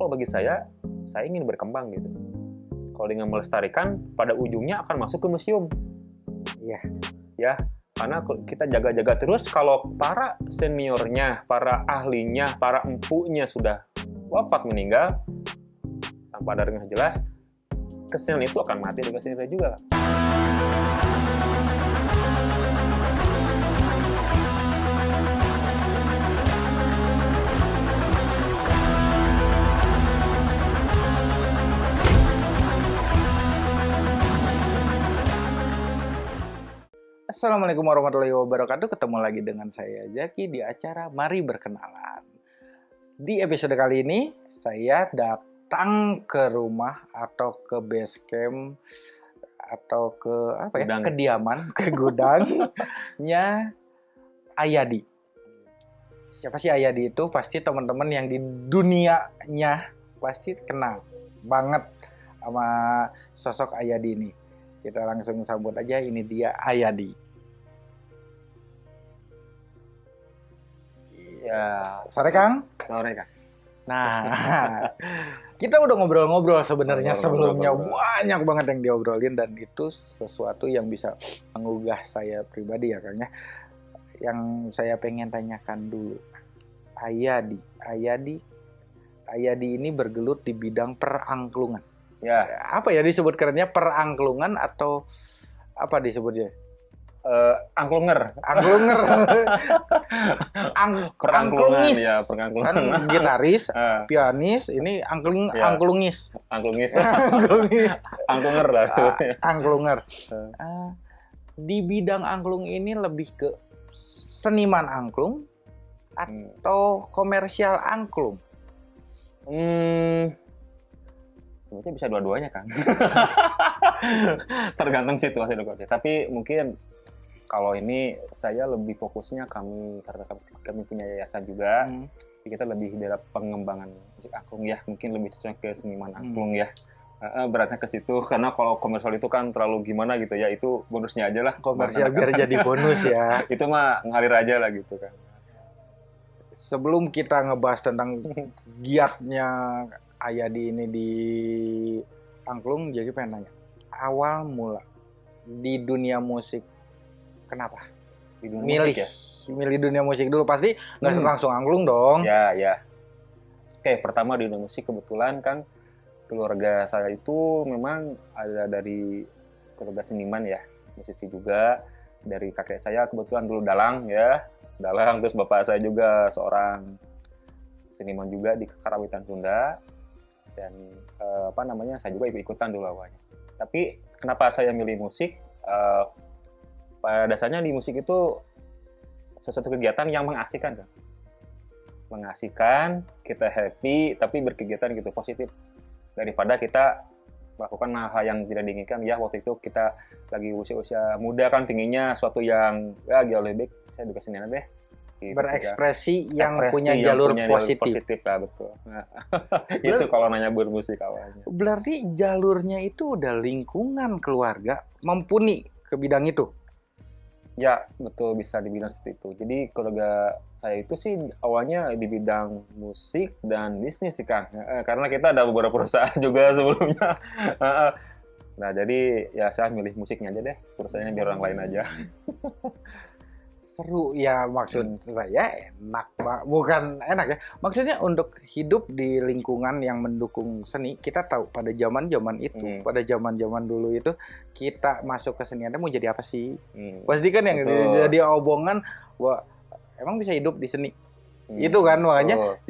kalau bagi saya saya ingin berkembang gitu. Kalau dengan melestarikan pada ujungnya akan masuk ke museum. Iya. ya karena kita jaga-jaga terus kalau para seniornya para ahlinya para empunya sudah wafat meninggal tanpa ada dengan jelas kesenian itu akan mati dengan sendiri juga Assalamualaikum warahmatullahi wabarakatuh. Ketemu lagi dengan saya Jaki di acara Mari Berkenalan. Di episode kali ini saya datang ke rumah atau ke base camp atau ke apa ya? Gudang. kediaman, ke gudangnya Ayadi. Siapa sih Ayadi itu? Pasti teman-teman yang di dunianya pasti kenal banget sama sosok Ayadi ini. Kita langsung sambut aja ini dia Ayadi. Ya Sore Kang. sore kan Nah, kita udah ngobrol-ngobrol sebenarnya Ngobrol, sebelumnya ngobrol, banyak banget yang diobrolin dan itu sesuatu yang bisa menggugah saya pribadi ya Kang ya. Yang saya pengen tanyakan dulu. Ayadi, Ayadi Ayadi ini bergelut di bidang perangklungan. ya Apa ya disebut kerennya perangklungan atau apa disebutnya? Eh, angklunger Angklunger. Ang angklungis. ya perangklungan Kan gitaris, Eh, pianis, ini angklung Ya. angklungis. angklungis angklunger lah sebutnya angklunger. Eh. Ah, di bidang angklung ini lebih ke seniman angklung Hmm. atau komersial angklung. Hmm, sebetulnya bisa dua-duanya kan. Tergantung situasi kondisi. Tapi mungkin kalau ini saya lebih fokusnya kami karena kami, punya yayasan juga, Hmm. kita lebih dalam pengembangan musik angklung ya. Mungkin lebih cocok ke seniman Hmm. angklung ya. Eh, eh, beratnya ke situ karena kalau komersial itu kan terlalu gimana gitu ya itu bonusnya aja lah Komersial biar jadi bonus ya. itu mah ngalir aja lah gitu kan Sebelum kita ngebahas tentang giatnya Ayadi ini di angklung, jadi pengen nanya. Awal mula di dunia musik, kenapa? di dunia milih musik ya milih dunia musik dulu pasti nggak Hmm. langsung angklung dong Ya, ya. Oke, pertama di dunia musik kebetulan kan keluarga saya itu memang ada dari keluarga seniman ya, musisi juga. Dari kakek saya kebetulan dulu dalang ya, dalang. Terus bapak saya juga seorang seniman juga di Karawitan Sunda. Dan eh, apa namanya, saya juga ikut-ikutan dulu awalnya. Tapi kenapa saya milih musik? Eh, pada dasarnya di musik itu sesuatu kegiatan yang mengasihkan kan mengasihkan, kita happy, tapi berkegiatan gitu positif. Daripada kita melakukan hal yang tidak diinginkan. Ya waktu itu kita lagi usia-usia muda kan pinginnya suatu yang ya jauh lebih baik. Saya juga senian deh. Gitu berekspresi yang Ekspresi punya yang jalur punya positif. positif lah betul. Nah, itu kalau nanya bermusik awalnya. Berarti jalurnya itu udah lingkungan keluarga mumpuni ke bidang itu. Ya betul bisa dibilang seperti itu. Jadi keluarga saya itu sih awalnya di bidang musik dan bisnis sih Kang karena kita ada beberapa perusahaan juga sebelumnya. Nah jadi ya saya milih musiknya aja deh perusahaannya biar orang lain aja Seru ya maksud saya enak Pak. Bukan enak ya. Maksudnya untuk hidup di lingkungan yang mendukung seni, kita tahu pada zaman-zaman itu, Hmm. pada zaman-zaman dulu itu kita masuk ke seni mau jadi apa sih? Hmm, Pasti kan yang Betul. jadi obongan wah emang bisa hidup di seni. hmm, Itu kan, makanya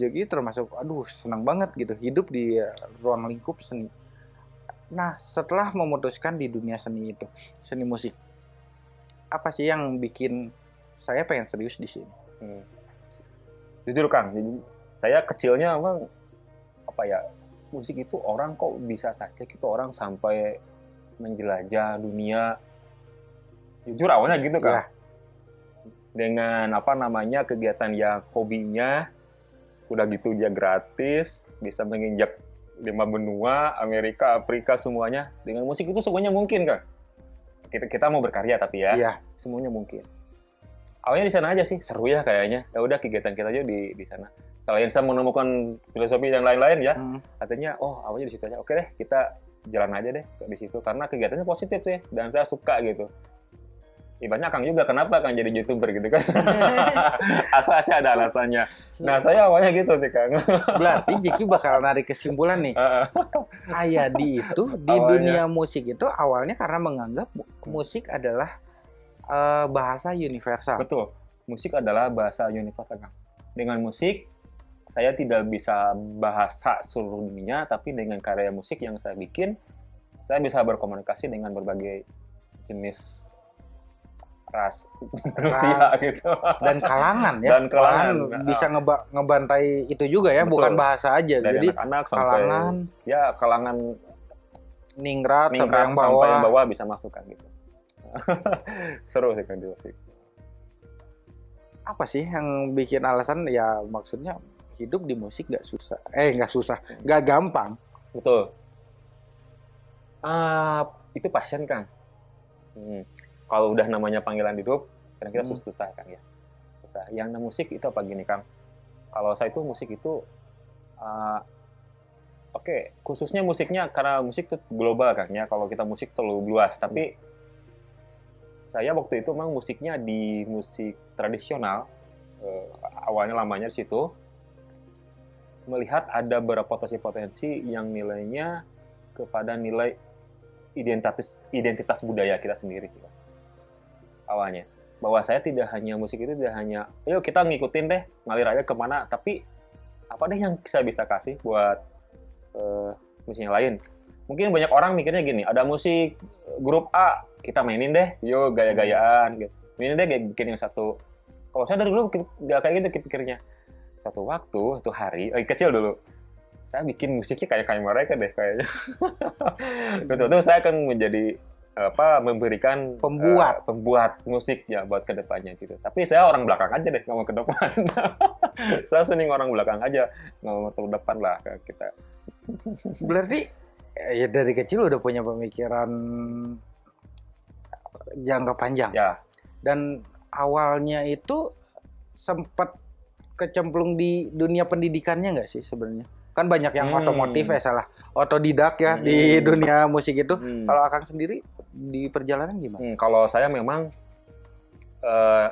jadi termasuk aduh senang banget gitu hidup di ruang lingkup seni. Nah setelah memutuskan di dunia seni itu seni musik apa sih yang bikin saya pengen serius di sini? Hmm. Jujur Kang, jadi saya kecilnya emang apa ya musik itu orang kok bisa saja gitu orang sampai menjelajah dunia. Jujur awalnya gitu Ya. Kang. Dengan apa namanya kegiatan yang hobinya udah gitu dia gratis, bisa menginjak lima benua, Amerika, Afrika semuanya. Dengan musik itu semuanya mungkin Kang. Kita kita mau berkarya tapi ya Iya. semuanya mungkin. Awalnya di sana aja sih, seru ya kayaknya. Ya udah kegiatan kita aja di di sana. selain saya menemukan filosofi yang lain-lain ya Hmm. katanya oh awalnya di situ aja oke deh kita jalan aja deh di situ karena kegiatannya positif ya dan saya suka gitu ibaratnya Kang juga. Kenapa Kang jadi youtuber gitu kan? Pasti ada alasannya? Nah saya awalnya gitu sih Kang. Berarti Jiki bakal narik kesimpulan nih. Ayadi itu di Awalnya. dunia musik itu awalnya karena menganggap mu- musik adalah eh, bahasa universal. betul. Musik adalah bahasa universal Kang. Dengan musik saya tidak bisa bahasa seluruh dunia tapi dengan karya musik yang saya bikin saya bisa berkomunikasi dengan berbagai jenis ras manusia gitu dan kalangan ya. Dan kalangan. bisa ngeba- ngebantai itu juga ya, Betul. bukan bahasa aja. dari Jadi anak-anak sampai kalangan ya kalangan ningrat, sampai ningrat yang sampai bawah. yang bawah bisa masuk kan gitu seru sih kan musik Apa sih yang bikin alasan ya maksudnya hidup di musik nggak susah. Eh nggak susah, nggak gampang. betul Ah, itu passion kan Hmm. Kalau udah namanya panggilan hidup kadang kita Hmm. susah kan ya? Susah. Yang musik itu apa gini kang? Kalau saya itu musik itu ah, oke khususnya musiknya karena musik itu global kan ya. Kalau kita musik terlalu luas. Tapi saya waktu itu memang musiknya di musik tradisional eh, awalnya lamanya di situ. Melihat ada beberapa potensi-potensi yang nilainya kepada nilai identitas identitas budaya kita sendiri sih. Awalnya. Bahwa saya tidak hanya musik itu tidak hanya yuk kita ngikutin deh ngalir aja ke mana tapi apa deh yang saya bisa kasih buat eh, musik yang lain? Mungkin banyak orang mikirnya gini ada musik eh, grup A kita mainin deh yuk gaya-gayaan gitu. Mainin deh bikin yang satu. Kalau saya dari dulu nggak kayak gitu pikirnya satu waktu satu hari lagi kecil dulu saya bikin musiknya kayak kayak mereka deh kayaknya. Betul-betul saya akan menjadi apa memberikan Pembuat. eh, pembuat musik ya buat ke depannya gitu tapi saya orang belakang aja deh nggak mau ke depan saya seneng orang belakang aja nggak mau ke depan lah kita Berarti eh, ya dari kecil udah punya pemikiran jangka panjang. ya Dan awalnya itu sempat kecemplung di dunia pendidikannya nggak sih sebenarnya? Kan banyak yang Hmm. otomotif ya salah, otodidak ya di Hmm. dunia musik itu. Hmm. Kalau Akang sendiri di perjalanan gimana? Hmm, kalau saya memang eh,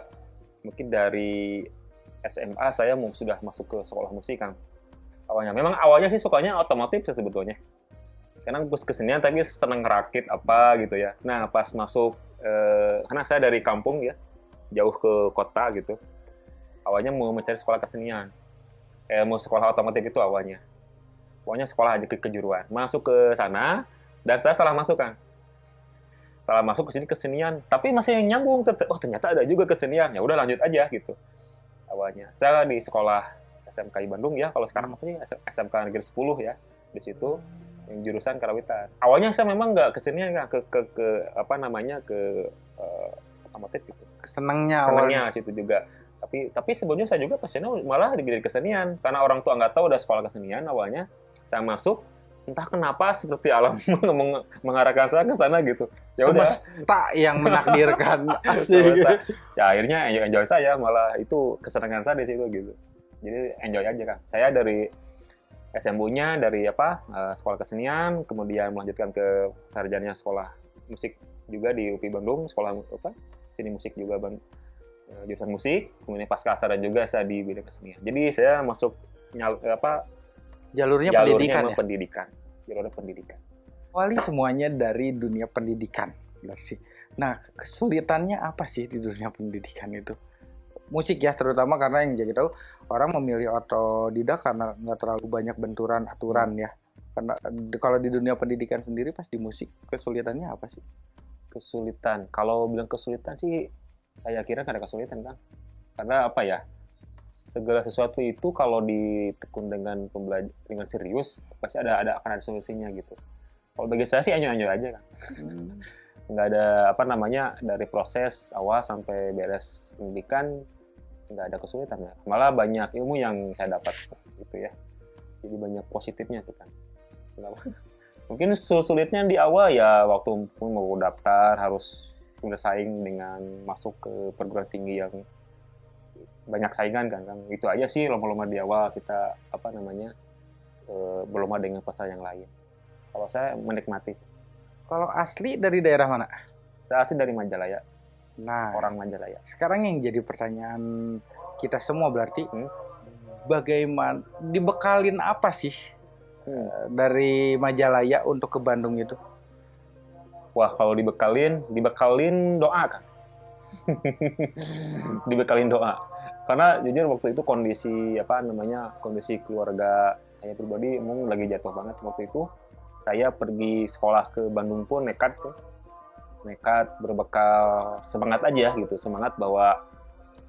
mungkin dari SMA saya sudah masuk ke sekolah musik kan. Awalnya memang awalnya sih sukanya otomotif sih sebetulnya. Karena bus kesenian tapi seneng ngerakit apa gitu ya. Nah pas masuk eh, karena saya dari kampung ya jauh ke kota gitu. Awalnya mau mencari sekolah kesenian. Eh, mau sekolah otomotif itu awalnya. Pokoknya sekolah aja ke kejuruan. Masuk ke sana dan saya salah masuk kan salah masuk ke sini kesenian. Tapi masih yang nyambung oh ternyata ada juga kesenian. Ya udah lanjut aja gitu. Awalnya. Saya di sekolah SMK Bandung ya. Kalau sekarang apa sih? SMK Negeri 10 ya di situ yang jurusan karawitan. Awalnya saya memang nggak kesenian nggak ke, ke ke apa namanya ke eh, otomotif gitu. Senangnya awalnya. senangnya situ juga. Tapi tapi sebelumnya saya juga passionnya malah di kesenian. Karena orang tua nggak tahu ada sekolah kesenian awalnya. Saya masuk entah kenapa seperti alam meng- mengarahkan saya ke sana gitu. Ya udah. Semesta yang menakdirkan. Ya akhirnya enjoy, enjoy saya malah itu kesenangan saya di situ gitu. Jadi enjoy aja kan saya dari SMU-nya dari apa eh, sekolah kesenian kemudian melanjutkan ke sarjana sekolah musik juga di UPI Bandung sekolah apa seni musik juga Bang eh, jurusan musik. Kemudian pasca sarjana juga saya di bidang kesenian. Jadi saya masuk nyal, apa Jalurnya jalurnya pendidikan ya. pendidikan jalurnya pendidikan Awali semuanya dari dunia pendidikan. Berarti. Nah, kesulitannya apa sih di dunia pendidikan itu? Musik ya, terutama karena yang jadi tahu orang memilih otodidak karena nggak terlalu banyak benturan aturan ya. Karena di- kalau di dunia pendidikan sendiri pas di musik kesulitannya apa sih? kesulitan kalau bilang kesulitan sih saya kira nggak ada kesulitan kan karena apa ya segala sesuatu itu kalau ditekun dengan dengan serius pasti ada ada akan ada solusinya gitu. Kalau bagi saya sih anjur-anjur aja kan. Nggak ada apa namanya dari proses awal sampai beres pendidikan nggak ada kesulitan ya malah banyak ilmu yang saya dapat gitu ya. Jadi banyak positifnya sih kan. Mungkin sul- sulitnya di awal ya waktu pun mau daftar harus bersaing dengan masuk ke perguruan tinggi yang banyak saingan kan kan itu aja sih lomba-lomba di awal kita apa namanya eh, berlomba dengan peserta yang lain kalau saya menikmati sih. Kalau asli dari daerah mana? saya asli dari Majalaya Nah, orang Majalaya sekarang yang jadi pertanyaan kita semua berarti Hmm. bagaimana dibekalin apa sih Hmm. eh, dari Majalaya untuk ke Bandung itu? wah kalau dibekalin dibekalin doa kan dibekalin doa karena jujur waktu itu kondisi apa namanya kondisi keluarga saya pribadi emang lagi jatuh banget waktu itu. Saya pergi sekolah ke Bandung pun nekat tuh. Nekat berbekal semangat aja gitu semangat bahwa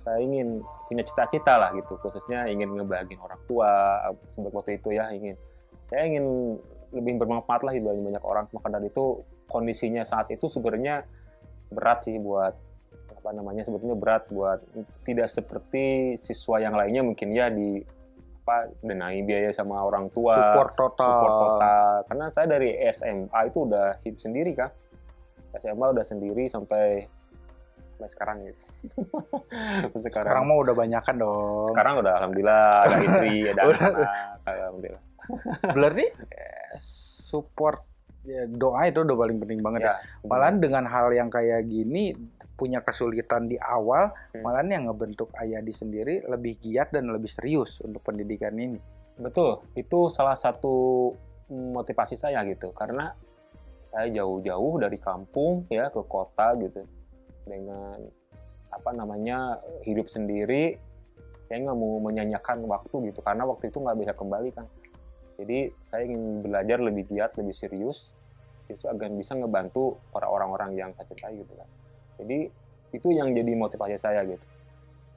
saya ingin punya cita-cita lah gitu. Khususnya ingin ngebahagiin orang tua sebab waktu itu ya ingin saya ingin lebih bermanfaat lah dibanding banyak orang. Maka dari itu kondisinya saat itu sebenarnya berat sih buat apa namanya sebetulnya berat buat tidak seperti siswa yang lainnya mungkin ya di apa denai biaya sama orang tua Support total. support total. Karena saya dari SMA itu udah hidup sendiri kan SMA udah sendiri sampai sampai sekarang gitu sekarang. Sekarang mah udah banyakan dong. sekarang udah alhamdulillah ada istri ada anak alhamdulillah. Berarti eh, support ya, doa itu udah paling penting banget ya. ya Malahan dengan hal yang kayak gini punya kesulitan di awal, Hmm. malahan yang ngebentuk Ayadi sendiri lebih giat dan lebih serius untuk pendidikan ini. Betul, itu salah satu motivasi saya gitu, karena saya jauh-jauh dari kampung ya ke kota gitu, dengan apa namanya hidup sendiri, saya nggak mau menyanyikan waktu gitu, karena waktu itu nggak bisa kembali kan. Jadi saya ingin belajar lebih giat, lebih serius, itu agar bisa ngebantu para orang-orang yang saya cintai gitu kan. Jadi itu yang jadi motivasi saya gitu.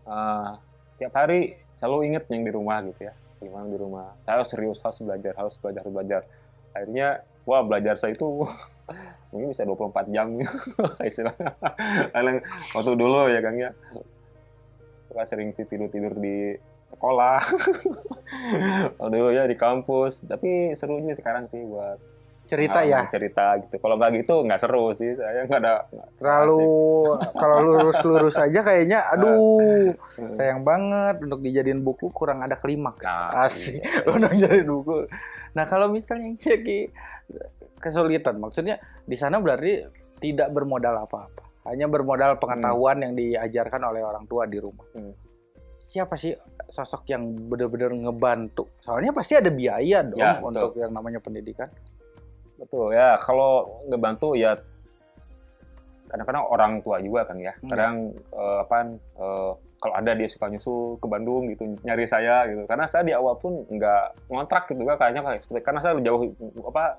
Eh, tiap hari selalu inget yang di rumah gitu ya. Gimana di rumah. Saya harus serius harus belajar harus belajar harus belajar. Akhirnya wah belajar saya itu mungkin bisa 24 jam istilahnya. Waktu dulu ya Kang ya. Suka sering sih tidur tidur di sekolah. Waktu dulu ya di kampus. Tapi serunya sekarang sih buat Cerita ya, cerita gitu kalau nggak gitu nggak seru sih saya nggak ada terlalu kalau lurus-lurus aja kayaknya aduh asik. sayang banget untuk dijadiin buku kurang ada klimaks. Nah, Asik. iya. Untuk jadi buku. Nah, kalau misalnya yang jadi kesulitan maksudnya di sana berarti tidak bermodal apa-apa. Hanya bermodal pengetahuan yang diajarkan oleh orang tua di rumah. Hmm. Siapa sih sosok yang benar-benar ngebantu? Soalnya pasti ada biaya dong Ya, betul. untuk yang namanya pendidikan. Betul ya, kalau ngebantu ya kadang-kadang orang tua juga kan ya. Hmm. Kadang eh, apaan eh, kalau ada dia suka nyusul ke Bandung gitu nyari saya gitu. Karena saya di awal pun nggak ngontrak gitu kan kayaknya kayak seperti karena saya jauh apa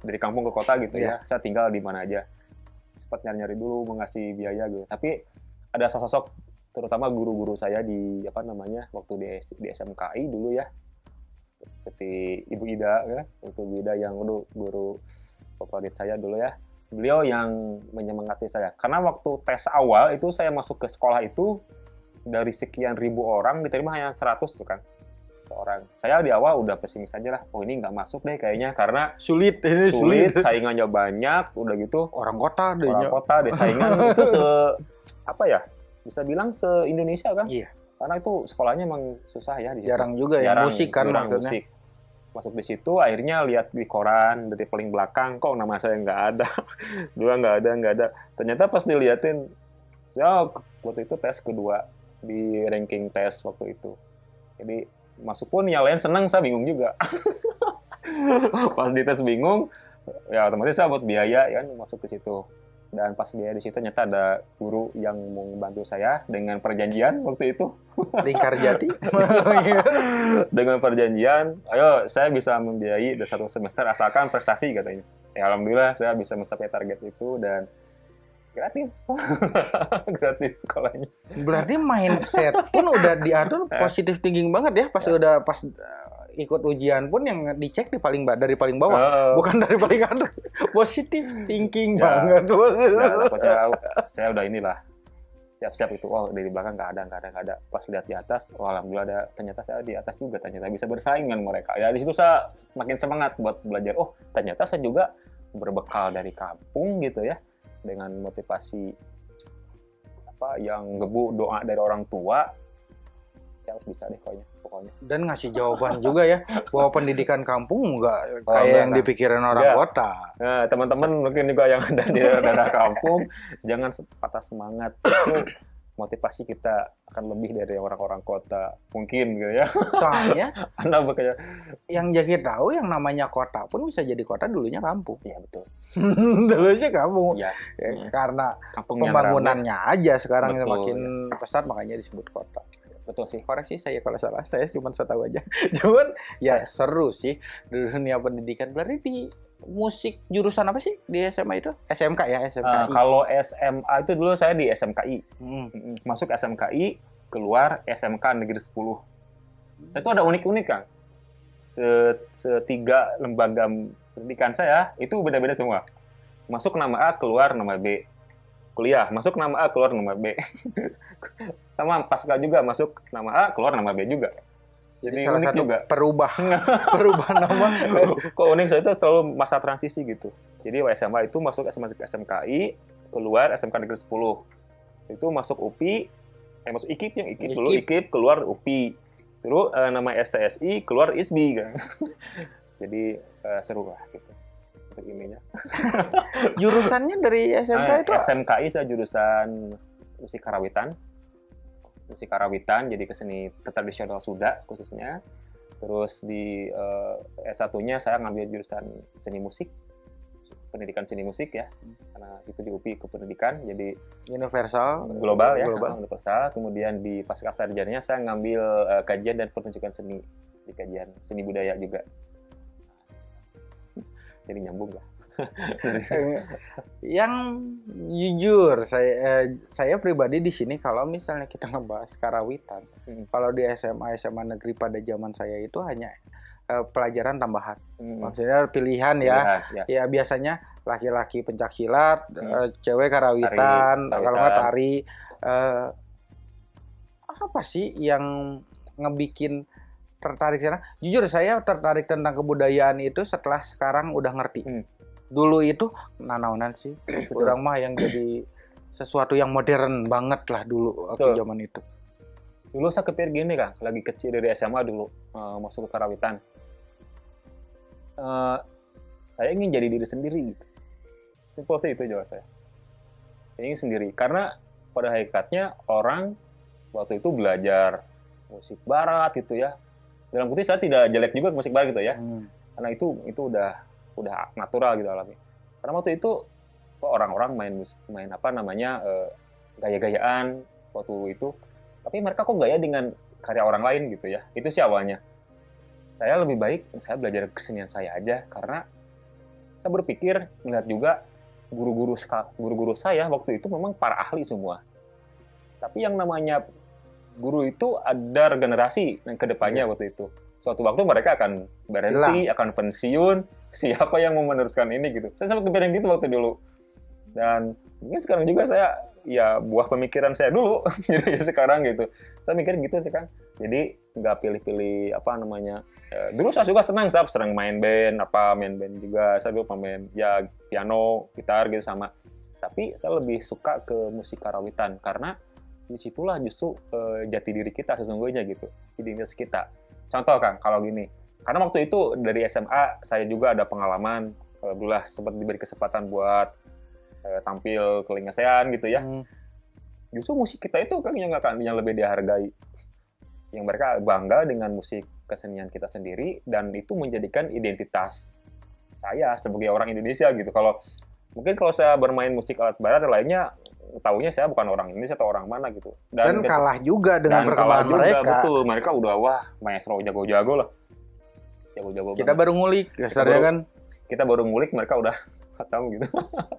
dari kampung ke kota gitu Iya. ya. Saya tinggal di mana aja. Sempat nyari-nyari dulu mengasih biaya gitu. Tapi ada sosok terutama guru-guru saya di apa namanya waktu di, di SMKI dulu ya seperti Ibu Ida ya, Ibu Ida yang dulu guru favorit saya dulu ya. Beliau yang menyemangati saya. Karena waktu tes awal itu saya masuk ke sekolah itu dari sekian ribu orang diterima hanya 100 tuh kan seorang. Saya di awal udah pesimis aja lah. Oh ini nggak masuk deh kayaknya karena Sulit, ini sulit, sulit. saingannya banyak, udah gitu Orang kota deh. orang kota deh saingan itu se apa ya bisa bilang se Indonesia kan? Iya. Karena itu sekolahnya emang susah ya di situ Jarang juga ya jarang, musik kan jarang maksudnya. musik. Masuk di situ, akhirnya lihat di koran dari paling belakang, kok nama saya nggak ada, dua nggak ada, nggak ada. Ternyata pas diliatin, saya waktu itu tes kedua di ranking tes waktu itu. Jadi masuk pun yang lain senang, saya bingung juga. pas di tes bingung, ya otomatis saya buat biaya kan masuk ke situ. Dan pas biaya di situ ternyata ada guru yang mau membantu saya dengan perjanjian waktu itu Lingkar Jati. dengan perjanjian, ayo saya bisa membiayai dari satu semester asalkan prestasi katanya. Ya alhamdulillah saya bisa mencapai target itu dan gratis, gratis sekolahnya. Berarti mindset pun udah diatur positif thinking banget ya pas Ya. udah pas ikut ujian pun yang dicek di paling dari paling bawah, Oh, bukan dari paling atas. Positif thinking Ya. banget. Takutnya saya udah inilah siap-siap itu. Oh dari belakang nggak ada, nggak ada, nggak ada. Pas lihat di atas, oh alhamdulillah ada. Ternyata saya di atas juga. Ternyata bisa bersaing dengan mereka. Ya di situ saya semakin semangat buat belajar. Oh ternyata saya juga berbekal dari kampung gitu ya, dengan motivasi apa yang gebu doa dari orang tua harus bisa deh pokoknya pokoknya. Dan ngasih jawaban juga ya bahwa pendidikan kampung nggak Oh, kayak enggak, yang dipikirin orang Enggak. kota. Nah teman-teman mungkin juga yang ada di daerah kampung jangan patah semangat. Itu motivasi kita akan lebih dari orang-orang kota. Mungkin gitu ya. Soalnya anda bekerja. yang jadi tahu yang namanya kota pun bisa jadi kota dulunya kampung. Ya betul. Dulunya kampung. Ya Ya, karena kampung pembangunannya aja sekarang Betul, semakin pesat makanya disebut kota betul sih koreksi saya kalau salah. Saya cuma saya tahu aja. Cuman ya seru sih. Di dunia pendidikan. Berarti di musik jurusan apa sih? Di SMA itu? SMK ya SMK Eh, kalau SMA itu dulu saya di SMKI Hmm. Masuk SMKI keluar SMK Negeri 10 saya itu ada unik-unik kan Se- setiga lembaga pendidikan saya itu beda-beda semua. Masuk nama A keluar nama B kuliah. Masuk nama A keluar nama B. Sama pasca juga masuk nama A keluar nama B juga. Jadi salah unik satu juga. perubah perubah nama. Kok unik? Saya itu selalu masa transisi gitu. Jadi SMA itu masuk SMA SMKI keluar SMK Negeri 10 itu masuk UPI eh masuk IKIP yang IKIP dulu. IKIP. IKIP keluar UPI terus eh, nama STSI keluar ISBI kan. Jadi eh, seru lah gitu ininya jurusannya dari SMK Nah, itu SMKI saya jurusan musik karawitan. Musik karawitan jadi keseni tradisional Sunda khususnya. Terus di eh, S1-nya saya ngambil jurusan seni musik pendidikan seni musik ya. Karena itu di UPI kependidikan jadi universal global ya global. universal. Kemudian di pasca sarjananya saya ngambil eh, kajian dan pertunjukan seni di kajian seni budaya juga jadi nyambung lah yang jujur saya eh, saya pribadi di sini kalau misalnya kita ngebahas karawitan Hmm. kalau di SMA SMA negeri pada zaman saya itu hanya eh, pelajaran tambahan Hmm. maksudnya pilihan ya Pilihan, ya. ya biasanya laki-laki pencak silat Hmm. eh, cewek karawitan Tari, kalau nggak tari eh, apa sih yang ngebikin tertarik sana. Jujur saya tertarik tentang kebudayaan itu setelah sekarang udah ngerti. Hmm. dulu itu nanaunan sih. Kurang mah yang jadi sesuatu yang modern banget lah dulu waktu Betul. zaman itu. Dulu saya kepikir gini kan lagi kecil dari SMA dulu eh, masuk ke karawitan. Eh, saya ingin jadi diri sendiri gitu. Simpel sih itu jawab saya. Saya ingin sendiri. Karena pada hakikatnya orang waktu itu belajar musik barat gitu ya dalam kutip saya tidak jelek juga ke musik barat gitu ya. Hmm. karena itu itu udah udah natural gitu alami. Karena waktu itu kok orang-orang main mus- main apa namanya eh, gaya-gayaan waktu itu. Tapi mereka kok gaya dengan karya orang lain gitu ya. Itu sih awalnya. Saya lebih baik saya belajar kesenian saya aja. Karena saya berpikir melihat juga guru-guru guru-guru saya waktu itu memang para ahli semua. Tapi yang namanya guru itu ada regenerasi yang ke depannya waktu itu. Suatu waktu mereka akan berhenti akan pensiun siapa yang mau meneruskan ini gitu. Saya sampai kepikiran gitu waktu dulu. Dan mungkin sekarang juga saya ya buah pemikiran saya dulu jadi sekarang gitu. Saya mikir gitu sih kan jadi nggak pilih-pilih apa namanya Eh, dulu saya juga senang saya sering main band apa main band juga. Saya dulu pemain ya piano gitar gitu sama. Tapi saya lebih suka ke musik karawitan karena di situlah justru eh, jati diri kita sesungguhnya gitu identitas kita. Contoh kan kalau gini. Karena waktu itu dari SMA saya juga ada pengalaman alhamdulillah sempat diberi kesempatan buat eh, tampil ke Liga ASEAN gitu ya. Hmm. justru musik kita itu kan yang akan yang lebih dihargai. Yang mereka bangga dengan musik kesenian kita sendiri dan itu menjadikan identitas saya sebagai orang Indonesia gitu. Kalau mungkin kalau saya bermain musik alat barat lainnya tahunya saya bukan orang Indonesia atau orang mana gitu. Dan, ketika- kalah juga dengan dan kalah perkembangan juga mereka. betul. Mereka udah wah maestro jago-jago lah. Jago-jago kita banget. baru ngulik dasarnya baru- kan? kita baru ngulik mereka udah tahu gitu.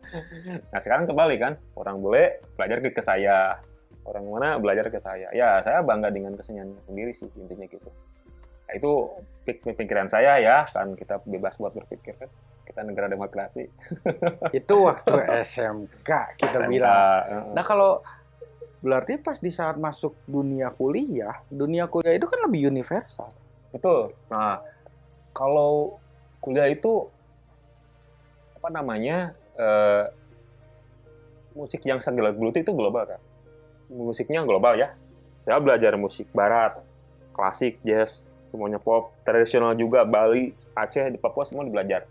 Nah sekarang kembali kan orang bule belajar ke, ke saya. Orang mana belajar ke saya. Ya saya bangga dengan kesenian sendiri sih intinya gitu. Nah, itu pik- pikiran saya ya kan. Kita bebas buat berpikir kan kita negara demokrasi itu waktu SMK kita SMK, bilang nah kalau berarti pas di saat masuk dunia kuliah dunia kuliah itu kan lebih universal Betul. Nah, kalau kuliah itu apa namanya eh, musik yang saya geluti itu global kan. Musiknya global ya. Saya belajar musik barat, klasik, jazz, semuanya pop, tradisional juga, Bali, Aceh, di Papua semua belajar.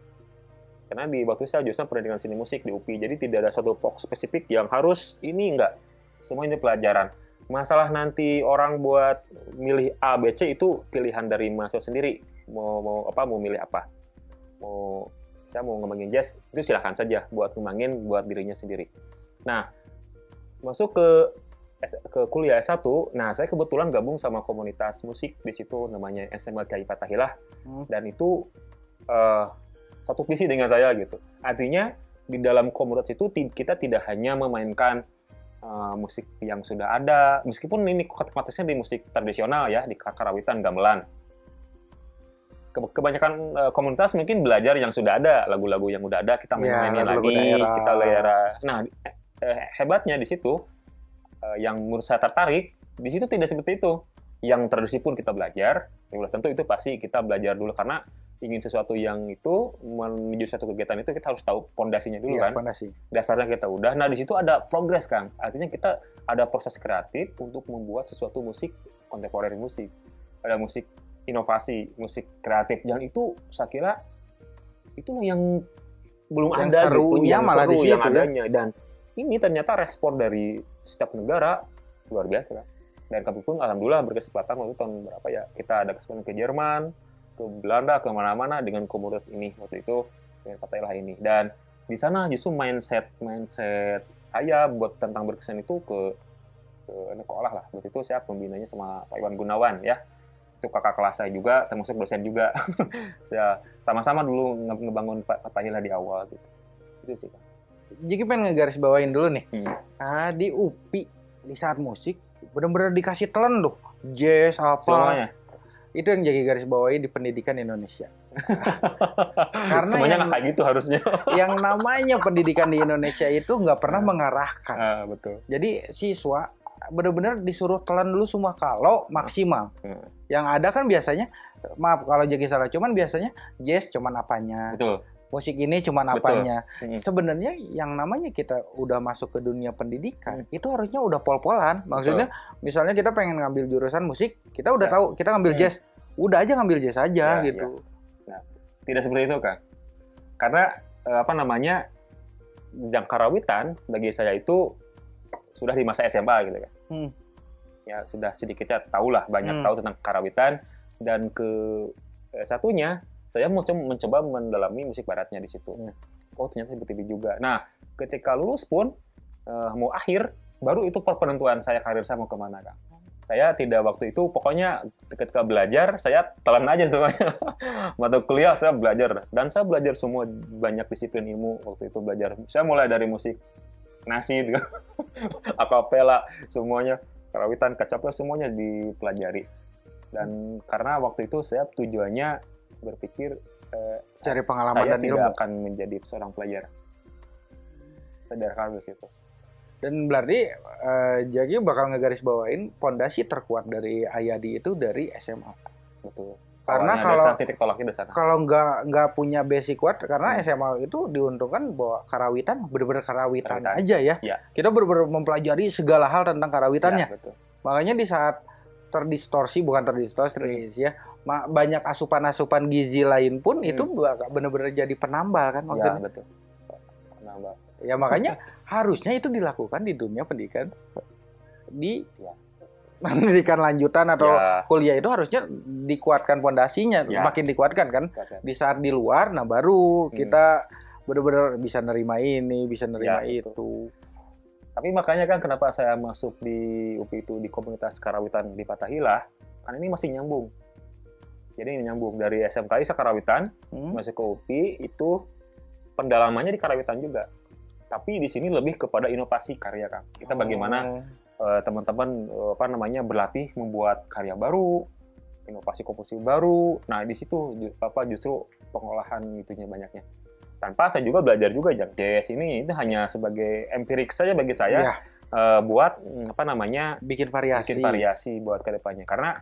Karena di waktu saya jurusan pendidikan seni musik di UPI, jadi tidak ada satu pok spesifik yang harus ini enggak. Semua ini pelajaran. Masalah nanti orang buat milih A, B, C itu pilihan dari mahasiswa sendiri. Mau mau apa? Mau milih apa? Mau saya mau ngembangin jazz, itu silahkan saja buat ngembangin buat dirinya sendiri. Nah, masuk ke ke kuliah S1, nah saya kebetulan gabung sama komunitas musik di situ namanya SMA KI Patahilah hmm. dan itu uh, satu visi dengan saya gitu. Artinya di dalam komunitas itu kita tidak hanya memainkan uh, musik yang sudah ada, meskipun ini konteksnya di musik tradisional ya, di karawitan, gamelan. Kebanyakan uh, komunitas mungkin belajar yang sudah ada, lagu-lagu yang sudah ada kita iya, main-mainin ya, lagi, daerah. kita layara. Nah, hebatnya di situ uh, yang menurut saya tertarik di situ tidak seperti itu yang tradisi pun kita belajar ya tentu itu pasti kita belajar dulu karena ingin sesuatu yang itu menuju satu kegiatan itu kita harus tahu pondasinya dulu iya, kan fondasi. dasarnya kita udah nah di situ ada progres kan artinya kita ada proses kreatif untuk membuat sesuatu musik kontemporer musik ada musik inovasi musik kreatif yang itu saya kira itu yang belum yang ada seru, gitu yang malah seru, di situ, yang ya. adanya dan ini ternyata respon dari setiap negara luar biasa kan. Dan kami pun alhamdulillah berkesempatan waktu tahun berapa ya kita ada kesempatan ke Jerman, ke Belanda, ke mana-mana dengan komunitas ini waktu itu dengan Fatailah ini. Dan di sana justru mindset mindset saya buat tentang berkesan itu ke ke sekolah lah. Waktu itu saya pembinanya sama Pak Iwan Gunawan ya. Itu kakak kelas saya juga, termasuk dosen juga. saya sama-sama dulu ngebangun Fatailah di awal gitu. Itu sih kan jadi pengen ngegaris bawain dulu nih. Hmm. Nah, di UPI di saat musik benar-benar dikasih telan loh. Jazz apa. Semuanya. Itu yang jadi garis bawahi di pendidikan Indonesia. Karena semuanya yang, kayak gitu harusnya. yang namanya pendidikan di Indonesia itu nggak pernah mengarahkan. Ah, betul. Jadi siswa benar-benar disuruh telan dulu semua kalau maksimal. Hmm. Yang ada kan biasanya maaf kalau jadi salah cuman biasanya jazz cuman apanya. Betul musik ini cuma apanya. Hmm. Sebenarnya yang namanya kita udah masuk ke dunia pendidikan hmm. itu harusnya udah pol-polan. Maksudnya Betul. misalnya kita pengen ngambil jurusan musik, kita udah ya. tahu kita ngambil hmm. jazz. Udah aja ngambil jazz aja ya, gitu. Ya. Nah, tidak seperti itu kan. Karena eh, apa namanya? Jangkarawitan bagi saya itu sudah di masa SMA gitu kan. Hmm. Ya sudah sedikitnya tahulah banyak hmm. tahu tentang karawitan dan ke eh, satunya saya mau mencoba mendalami musik baratnya di situ. Hmm. Oh ternyata seperti itu juga. Nah ketika lulus pun uh, mau akhir baru itu penentuan saya karir saya mau ke mana kang. Saya tidak waktu itu pokoknya ketika belajar saya telan aja semuanya. Mata kuliah saya belajar dan saya belajar semua banyak disiplin ilmu waktu itu belajar. Saya mulai dari musik nasi, gitu. akapela semuanya karawitan kacapnya semuanya dipelajari dan karena waktu itu saya tujuannya berpikir uh, cari pengalaman saya dan tidak ilmu. akan menjadi seorang pelajar. Sadar harus itu. Dan berarti uh, Jagi bakal ngegaris bawain pondasi terkuat dari Ayadi itu dari SMA. Betul. Karena kalau titik tolaknya di sana. Kalau nggak nggak punya basic kuat, karena hmm. SMA itu diuntungkan bahwa karawitan bener-bener karawitan, karawitan aja ya. ya. Kita bener-bener mempelajari segala hal tentang karawitannya. Ya, betul. Makanya di saat terdistorsi bukan terdistorsi hmm. ya banyak asupan-asupan gizi lain pun hmm. itu benar-benar jadi penambal kan maksudnya. Ya, betul. Penambal. Ya makanya harusnya itu dilakukan di dunia pendidikan di ya. pendidikan lanjutan atau ya. kuliah itu harusnya dikuatkan pondasinya, ya. makin dikuatkan kan. Di saat di luar nah baru hmm. kita benar-benar bisa nerima ini, bisa nerima ya, itu. Tapi makanya kan kenapa saya masuk di UPI itu di komunitas karawitan di Patahila, kan ini masih nyambung jadi nyambung dari SMKI Sekarawitan hmm. masuk ke UPI itu pendalamannya di Karawitan juga. Tapi di sini lebih kepada inovasi karya kan. Kita bagaimana oh. uh, teman-teman uh, apa namanya berlatih membuat karya baru, inovasi komposisi baru. Nah, di situ apa justru pengolahan itunya banyaknya. Tanpa saya juga belajar juga yang jazz ini itu hanya sebagai empirik saja bagi saya. Ya. Uh, buat apa namanya bikin variasi bikin variasi buat ke depannya karena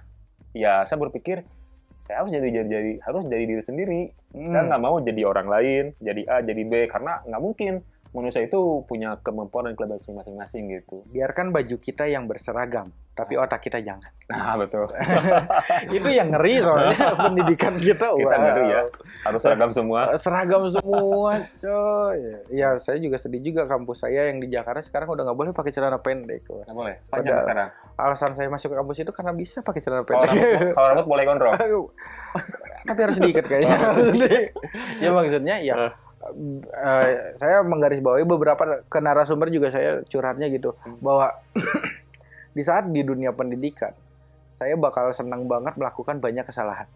ya saya berpikir saya harus jadi jadi, jadi harus jadi diri sendiri. Hmm. Saya nggak mau jadi orang lain, jadi A, jadi B karena nggak mungkin manusia itu punya kemampuan dan kelebihan masing-masing gitu. Biarkan baju kita yang berseragam, tapi otak kita jangan. Nah, betul. itu yang ngeri soalnya pendidikan kita. Kita wow. ngeri ya. Harus seragam semua. Seragam semua, coy. Ya, saya juga sedih juga kampus saya yang di Jakarta sekarang udah nggak boleh pakai celana pendek. Nggak boleh. Panjang Padahal- sekarang. Alasan saya masuk ke kampus itu karena bisa pakai celana Kalau pendek. rambut, kalau rambut boleh gondrong. tapi harus diikat kayaknya. Oh. Ya maksudnya ya Eh. saya menggarisbawahi beberapa ke narasumber juga saya curhatnya gitu Hmm. bahwa di saat di dunia pendidikan saya bakal senang banget melakukan banyak kesalahan,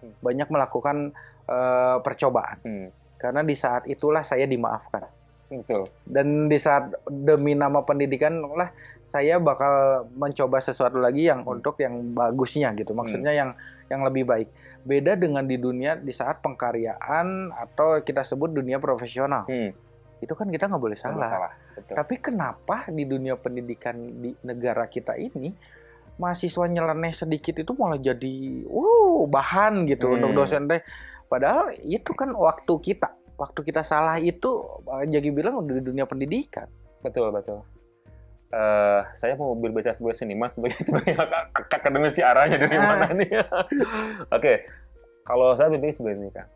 Hmm. banyak melakukan eh, percobaan Hmm, karena di saat itulah saya dimaafkan betul. dan di saat demi nama pendidikan lah saya bakal mencoba sesuatu lagi yang Hmm. untuk yang bagusnya gitu maksudnya yang yang lebih baik beda dengan di dunia di saat pengkaryaan atau kita sebut dunia profesional Hmm, itu kan kita nggak boleh nggak salah salah. Betul. tapi kenapa di dunia pendidikan di negara kita ini mahasiswa nyeleneh sedikit itu malah jadi wow bahan gitu Hmm. untuk dosen teh padahal itu kan waktu kita waktu kita salah itu eh, jadi bilang di dunia pendidikan Betul, betul. Eh, saya mau berbicara sebagai seniman, sebagai, sebagai ak- akademisi arahnya dari Ah. mana nih? Oke, kalau saya berpikir seperti ini kan.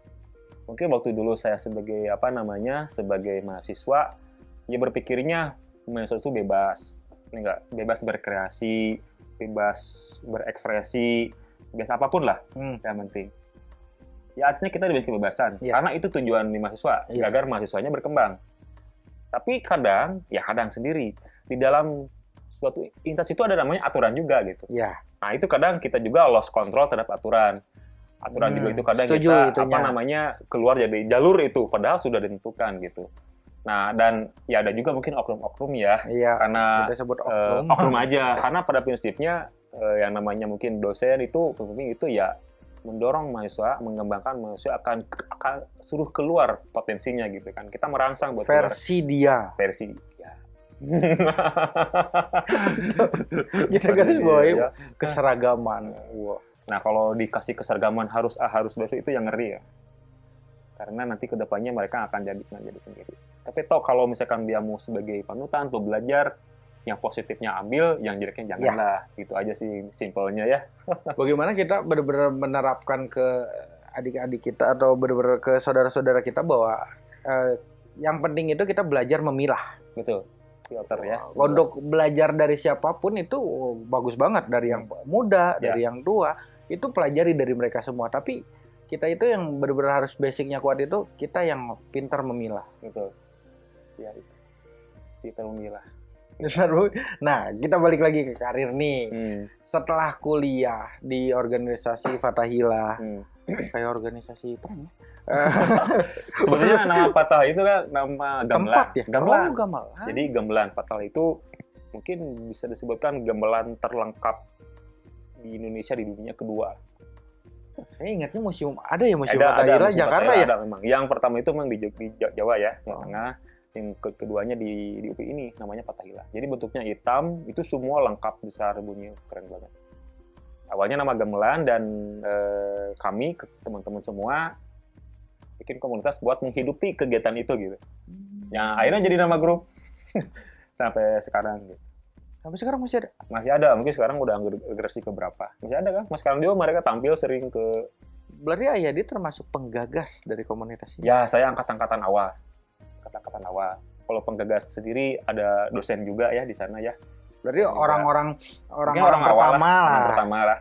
Mungkin waktu dulu saya sebagai apa namanya, sebagai mahasiswa, ya berpikirnya mahasiswa itu bebas, ini enggak bebas berkreasi, bebas berekspresi, bebas apa pun lah, Hmm. yang penting. Ya artinya kita diberi kebebasan, Iya. karena itu tujuan di mahasiswa, Iya. agar mahasiswanya berkembang. Tapi kadang, ya kadang sendiri, di dalam suatu instansi itu ada namanya aturan juga gitu. ya Nah itu kadang kita juga lost control terhadap aturan. Aturan Hmm, juga itu kadang setuju kita itunya. apa namanya keluar dari jalur itu, padahal sudah ditentukan gitu. Nah dan ya ada juga mungkin oknum-oknum ya, iya karena kita sebut eh, oknum oknum aja karena pada prinsipnya eh, yang namanya mungkin dosen itu pembimbing itu ya mendorong mahasiswa mengembangkan mahasiswa akan akan suruh keluar potensinya gitu kan kita merangsang buat keluar versi dia versi ya kita garis bawahi Iya. keseragaman. Wah. nah kalau dikasih keseragaman harus A harus B itu yang ngeri ya. Karena nanti ke depannya mereka akan jadi jadi sendiri. Tapi toh kalau misalkan dia mau sebagai panutan atau belajar yang positifnya ambil yang jeleknya janganlah. Gitu aja sih simpelnya ya. Bagaimana kita benar-benar menerapkan ke adik-adik kita atau benar-benar ke saudara-saudara kita bahwa eh, yang penting itu kita belajar memilah. Betul filter ya. Untuk belajar dari siapa pun itu oh, bagus banget. Dari yang muda Ya. dari yang tua itu pelajari dari mereka semua. Tapi kita itu yang benar-benar harus basicnya kuat itu kita yang pintar memilah. Betul. Ya itu. Kita memilah. Nah kita balik lagi ke karir nih. Hmm. setelah kuliah di organisasi Fatahila hmm. kayak organisasi apa ya? sebetulnya nama Fatah itu kan nama gamelan. Tempat ya? Gamelan. Oh, gamelan. Jadi gamelan. Fatah itu mungkin bisa disebutkan gamelan terlengkap di Indonesia di dunia kedua. Saya ingatnya museum ada ya museum ada Fatahila museum Jakarta ya? ada memang. Yang pertama itu memang di, di Jawa ya Jawa Oh. Tengah yang ke- keduanya di di UPI ini namanya Fatahila jadi bentuknya hitam itu semua lengkap besar bunyi keren banget awalnya nama gamelan dan eh, kami teman-teman semua bikin komunitas buat menghidupi kegiatan itu gitu. Yang akhirnya jadi nama grup. Sampai sekarang gitu. sampai sekarang masih ada? Masih ada mungkin sekarang udah generasi ke berapa masih ada kan? Mas sekarang juga mereka tampil sering ke berarti Ayadi termasuk penggagas dari komunitas ini? Ya saya angkat-angkatan awal. Angkat-angkatan awal. Kalau penggagas sendiri ada dosen juga ya di sana ya berarti Juga. orang-orang orang-orang pertama lah, pertama lah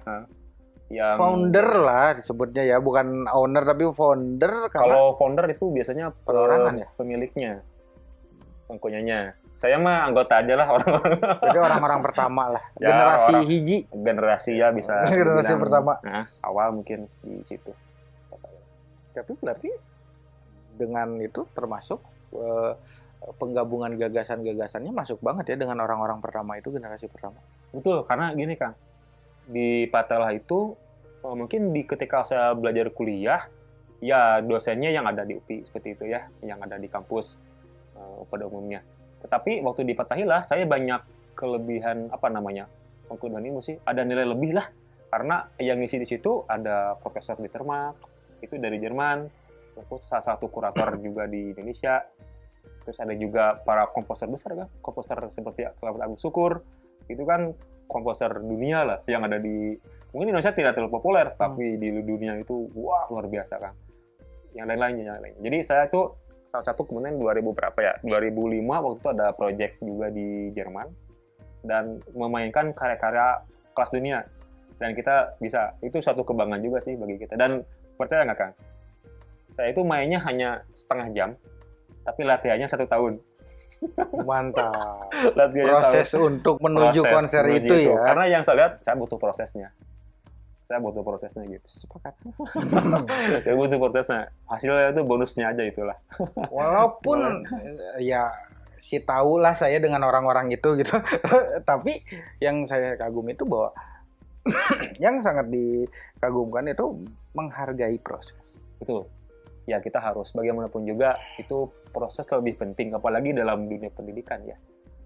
yang founder lah disebutnya ya bukan owner tapi founder karena kalau founder itu biasanya pe- Perorangan ya? pemiliknya pengkunyanya. Saya mah anggota aja lah orang-orang. Jadi orang-orang pertama lah. Ya, generasi orang- hiji. Generasi ya bisa Generasi dibilang, pertama. nah, awal mungkin di situ. Tapi berarti dengan itu termasuk eh, penggabungan gagasan-gagasannya masuk banget ya dengan orang-orang pertama itu generasi pertama. Betul karena gini kang. Di Patelah itu eh, mungkin di ketika saya belajar kuliah ya dosennya yang ada di UPI seperti itu ya yang ada di kampus eh, pada umumnya. Tetapi waktu di Fatahillah saya banyak kelebihan apa namanya pengkuduan ilmu sih ada nilai lebih lah karena yang ngisi di situ ada Profesor Bittermark itu dari Jerman terus salah satu kurator juga di Indonesia terus ada juga para komposer besar kan? Komposer seperti Selamat Agung Syukur. Itu kan komposer dunia lah yang ada di mungkin Indonesia tidak terlalu populer Hmm. tapi di dunia itu wah luar biasa kan? Yang lain-lainnya yang lain jadi saya tuh salah satu kemudian 2000 berapa ya? 2005 waktu itu ada project juga di Jerman. Dan memainkan karya-karya kelas dunia. Dan kita bisa itu suatu kebanggaan juga sih bagi kita. Dan percaya nggak kang? Saya itu mainnya hanya setengah jam tapi latihannya satu tahun Mantap. latihannya Proses untuk menuju Proses konser menuju itu ya. karena yang saya lihat saya butuh prosesnya saya butuh prosesnya gitu Sepakat. saya butuh prosesnya hasilnya itu bonusnya aja itulah Walaupun ya si tahu lah saya dengan orang-orang itu gitu. Tapi yang saya kagum itu bahwa yang sangat dikagumkan itu menghargai proses. Betul. Ya kita harus bagaimanapun juga itu proses lebih penting apalagi dalam dunia pendidikan ya.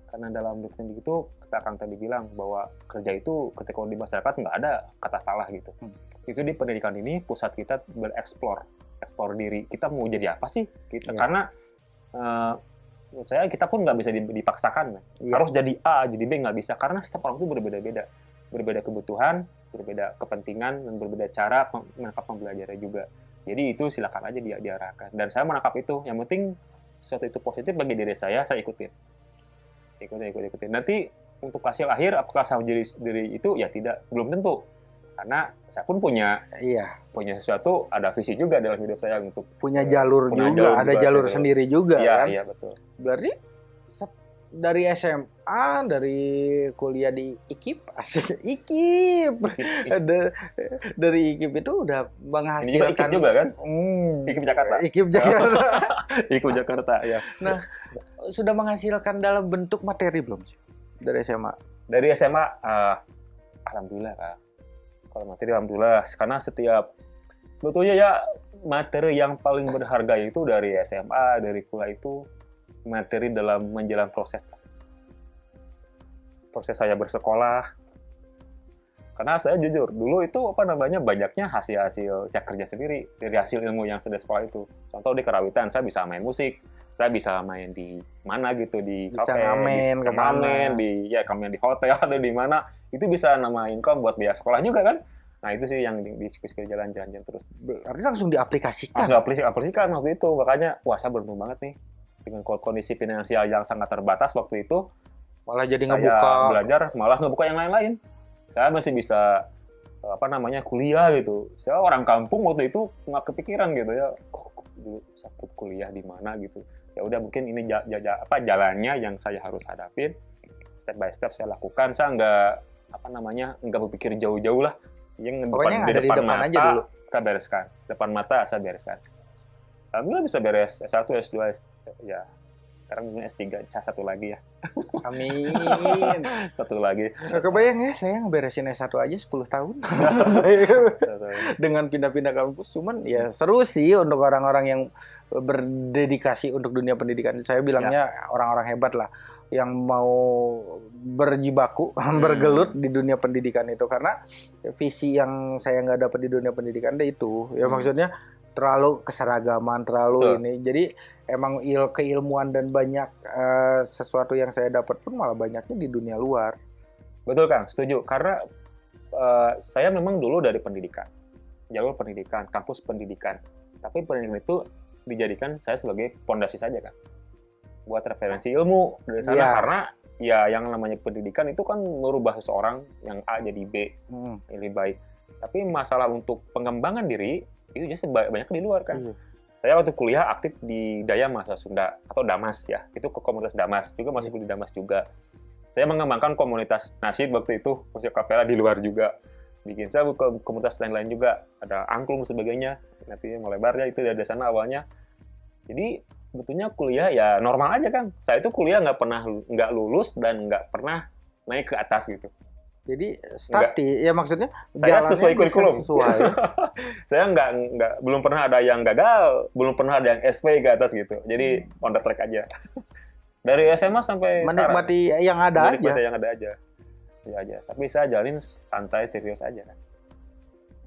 Karena dalam dunia pendidikan itu kita akan tadi bilang bahwa kerja itu ketika di masyarakat nggak ada kata salah gitu. Hmm. Itu di pendidikan ini pusat kita bereksplor, eksplor diri. Kita mau jadi apa sih? Kita Iya. karena eh, menurut saya kita pun nggak bisa dipaksakan. kan. Iya. Harus jadi A, jadi B nggak bisa karena setiap orang itu berbeda-beda. Berbeda kebutuhan, berbeda kepentingan, dan berbeda cara menangkap pembelajarannya juga. Jadi itu silakan aja dia diarahkan. Dan saya menangkap itu. Yang penting sesuatu itu positif bagi diri saya, saya ikutin. Ikutin, ikutin, ikutin. Nanti untuk hasil akhir, apakah saya menjadi diri itu? Ya tidak, belum tentu. Karena saya pun punya Iya, punya sesuatu, ada visi juga dalam hidup saya untuk punya Eh, jalur punya juga, jalur ada juga jalur sendiri juga Iya, kan. iya betul. Berarti dari SMA, dari kuliah di IKIP, asik IKIP. Dari IKIP itu udah Ini menghasilkan ikut juga kan? Hmm, IKIP Jakarta. IKIP Jakarta. Ikut Jakarta, ya. sudah menghasilkan dalam bentuk materi belum sih dari SMA? dari SMA eh, alhamdulillah Kak. kalau materi alhamdulillah karena setiap sebetulnya ya materi yang paling berharga itu dari SMA dari kuliah itu materi dalam menjalani proses. Proses saya bersekolah. Karena saya jujur dulu itu apa namanya banyaknya hasil-hasil saya kerja sendiri dari hasil ilmu yang saya sekolah itu. Contoh di kerawitan saya bisa main musik saya bisa main di mana gitu di Bisa kafe, ngamen ke mana. ngamen, di ya ngamen di hotel atau di mana. Itu bisa nama income buat biaya sekolah juga kan? Nah itu sih yang di, di skill jalan-jalan terus. Berarti langsung diaplikasikan. langsung aplikasi aplikasikan waktu itu. Makanya wah saya beruntung banget nih dengan kondisi finansial yang sangat terbatas waktu itu Malah jadi saya ngebuka. belajar malah ngebuka yang lain-lain. Saya masih bisa apa namanya kuliah gitu. Saya orang kampung waktu itu nggak kepikiran gitu ya kok dulu sakit kuliah di mana gitu? Ya udah mungkin ini ja- ja- ja- apa jalannya yang saya harus hadapin. Step by step saya lakukan. Saya nggak apa namanya nggak berpikir jauh-jauh lah. Yang Pokoknya yang ada di depan mata aja dulu. kita bereskan. Depan mata saya bereskan. Alhamdulillah bisa beres S1 S2 S ya sekarang mungkin S3 S1 lagi ya Amin. satu lagi Nggak kebayang ya, saya ngeberesin S1 aja 10 tahun. Dengan pindah-pindah kampus. Cuman ya seru sih untuk orang-orang yang berdedikasi untuk dunia pendidikan. Saya bilangnya orang-orang hebat lah. Yang mau berjibaku, bergelut di dunia pendidikan itu. Karena visi yang saya nggak dapat di dunia pendidikan itu itu. Ya Hmm. maksudnya terlalu keseragaman, terlalu Betul. ini. Jadi emang il keilmuan dan banyak eh, sesuatu yang saya dapat pun malah banyaknya di dunia luar. Betul Kang, setuju. Karena eh, saya memang dulu dari pendidikan, jalur pendidikan, kampus pendidikan. Tapi pendidikan itu dijadikan saya sebagai pondasi saja kan, buat referensi ilmu dari sana. Iya. Karena ya yang namanya pendidikan itu kan merubah seseorang yang A jadi B Hmm. lebih baik. Tapi masalah untuk pengembangan diri itu ba- banyak di luar kan. Iya. Saya waktu kuliah aktif di Daya Mahasiswa Sunda atau Damas ya, itu ke komunitas Damas juga masih di Damas juga. Saya mengembangkan komunitas nasyid waktu itu musik kapela di luar juga. Bikin saya buka komunitas lain-lain juga, ada angklung sebagainya. Nanti melebarnya itu dari sana awalnya. Jadi betulnya kuliah ya normal aja kan. Saya itu kuliah nggak pernah nggak lulus dan nggak pernah naik ke atas gitu. Jadi stati, ya maksudnya Saya sesuai kurikulum. Sesuai. saya nggak nggak belum pernah ada yang gagal, belum pernah ada yang SP ke atas gitu. Jadi on the track aja. Dari SMA sampai Menikmati yang ada sekarang, aja. menikmati yang ada aja. Ya aja. Tapi saya jalin santai serius aja.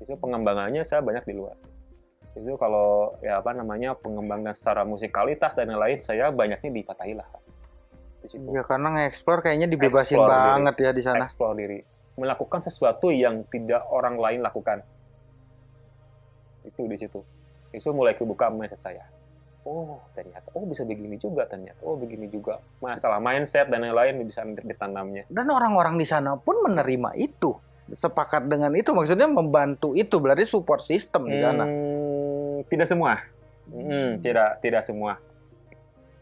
Justru pengembangannya saya banyak di luar. itu kalau ya apa namanya pengembangan secara musikalitas dan lain-lain saya banyaknya di Fatahillah. Di situ Ya karena nge-explore kayaknya dibebasin Explore diri. banget ya di sana. explore diri melakukan sesuatu yang tidak orang lain lakukan itu di situ itu mulai kebuka mindset saya oh ternyata oh bisa begini juga ternyata oh begini juga masalah mindset dan lain-lain bisa ditanamnya Dan orang-orang di sana pun menerima itu. Sepakat dengan itu maksudnya membantu itu berarti support system di sana. Hmm, tidak semua. Hmm, tidak tidak semua.